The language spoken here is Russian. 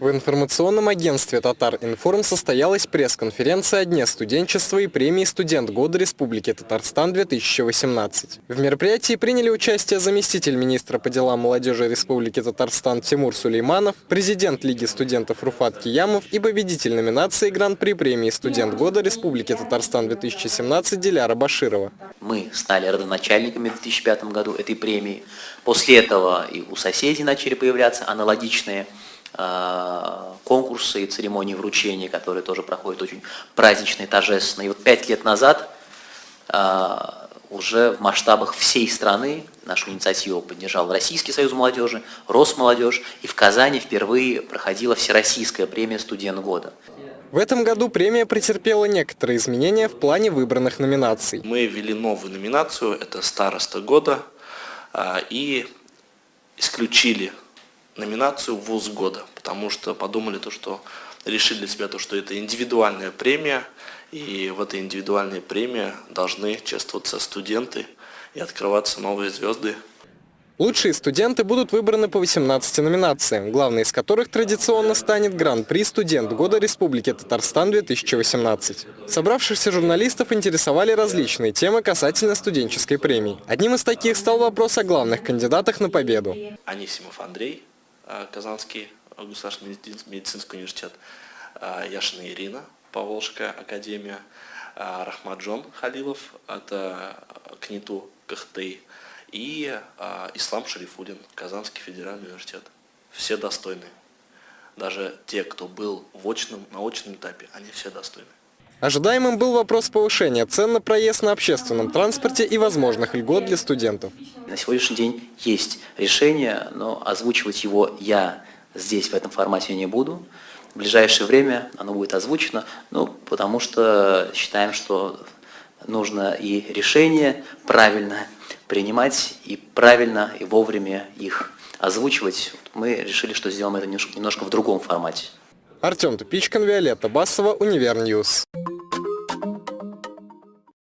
В информационном агентстве «Татар-Информ» состоялась пресс-конференция о Дне студенчества и премии «Студент года Республики Татарстан-2018». В мероприятии приняли участие заместитель министра по делам молодежи Республики Татарстан Тимур Сулейманов, президент Лиги студентов Руфат Киямов и победитель номинации Гран-при премии «Студент года Республики Татарстан-2017» Диляра Баширова. Мы стали родоначальниками в 2005 году этой премии. После этого и у соседей начали появляться аналогичные конкурсы и церемонии вручения, которые тоже проходят очень празднично и торжественно. И вот пять лет назад а, уже в масштабах всей страны нашу инициативу поддержал Российский союз молодежи, Росмолодежь, и в Казани впервые проходила Всероссийская премия «Студент года». В этом году премия претерпела некоторые изменения в плане выбранных номинаций. Мы ввели новую номинацию, это «Староста года», а, и исключили номинацию «Вуз года», потому что подумали то, что решили для себя то, что это индивидуальная премия, и в этой индивидуальной премии должны чествоваться студенты и открываться новые звезды. Лучшие студенты будут выбраны по 18 номинациям, главной из которых традиционно станет Гран-при «Студент года Республики Татарстан-2018». Собравшихся журналистов интересовали различные темы касательно студенческой премии. Одним из таких стал вопрос о главных кандидатах на победу. Анисимов Андрей, Казанский государственный медицинский университет, а, Яшина Ирина, Поволжская академия, а, Рахмаджон Халилов, это КНИТУ КХТИ, и Ислам Шарифудин, Казанский федеральный университет. Все достойны. Даже те, кто был в очном, на очном этапе, они все достойны. Ожидаемым был вопрос повышения цен на проезд на общественном транспорте и возможных льгот для студентов. На сегодняшний день есть решение, но озвучивать его я здесь в этом формате не буду. В ближайшее время оно будет озвучено, ну, потому что считаем, что нужно и решение правильно принимать, и правильно, и вовремя их озвучивать. Мы решили, что сделаем это немножко в другом формате. Артем Тупичкин, Виолетта Басова, Univer News.